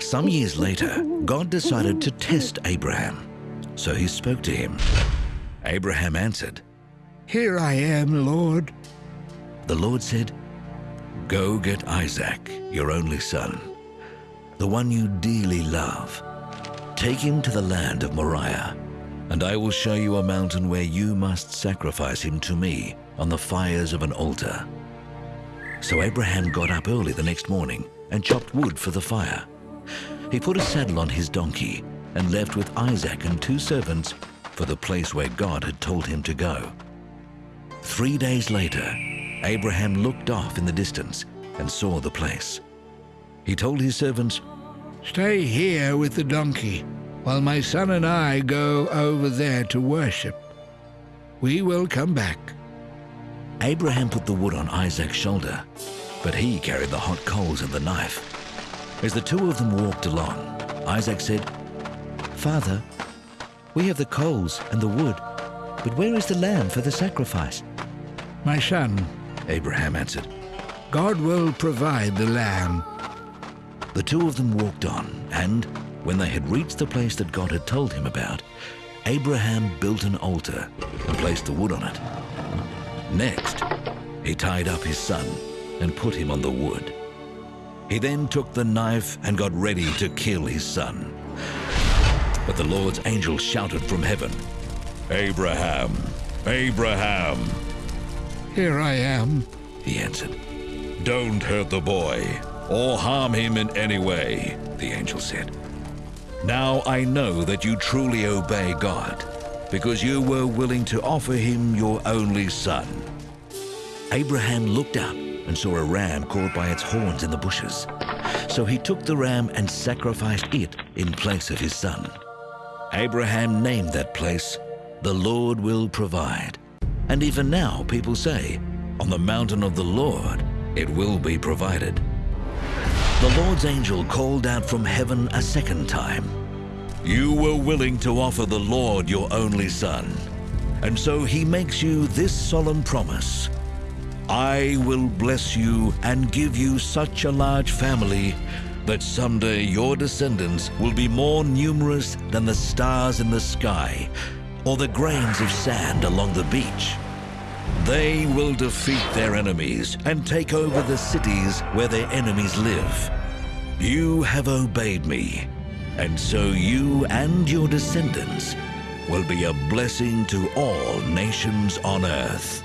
Some years later, God decided to test Abraham. So he spoke to him. Abraham answered, Here I am, Lord. The Lord said, Go get Isaac, your only son, the one you dearly love. Take him to the land of Moriah, and I will show you a mountain where you must sacrifice him to me on the fires of an altar. So Abraham got up early the next morning and chopped wood for the fire. He put a saddle on his donkey and left with Isaac and two servants for the place where God had told him to go. Three days later, Abraham looked off in the distance and saw the place. He told his servants, Stay here with the donkey while my son and I go over there to worship. We will come back. Abraham put the wood on Isaac's shoulder, but he carried the hot coals and the knife. As the two of them walked along, Isaac said, Father, we have the coals and the wood, but where is the lamb for the sacrifice? My son, Abraham answered. God will provide the lamb. The two of them walked on, and when they had reached the place that God had told him about, Abraham built an altar and placed the wood on it. Next, he tied up his son and put him on the wood. He then took the knife and got ready to kill his son. But the Lord's angel shouted from heaven, Abraham, Abraham. Here I am. He answered, Don't hurt the boy or harm him in any way, the angel said. Now I know that you truly obey God, because you were willing to offer him your only son. Abraham looked up and saw a ram caught by its horns in the bushes. So he took the ram and sacrificed it in place of his son. Abraham named that place, The Lord Will Provide. And even now people say, On the mountain of the Lord it will be provided. The Lord's angel called out from heaven a second time. You were willing to offer the Lord your only son. And so he makes you this solemn promise. I will bless you and give you such a large family that someday your descendants will be more numerous than the stars in the sky or the grains of sand along the beach. They will defeat their enemies and take over the cities where their enemies live. You have obeyed me, and so you and your descendants will be a blessing to all nations on earth.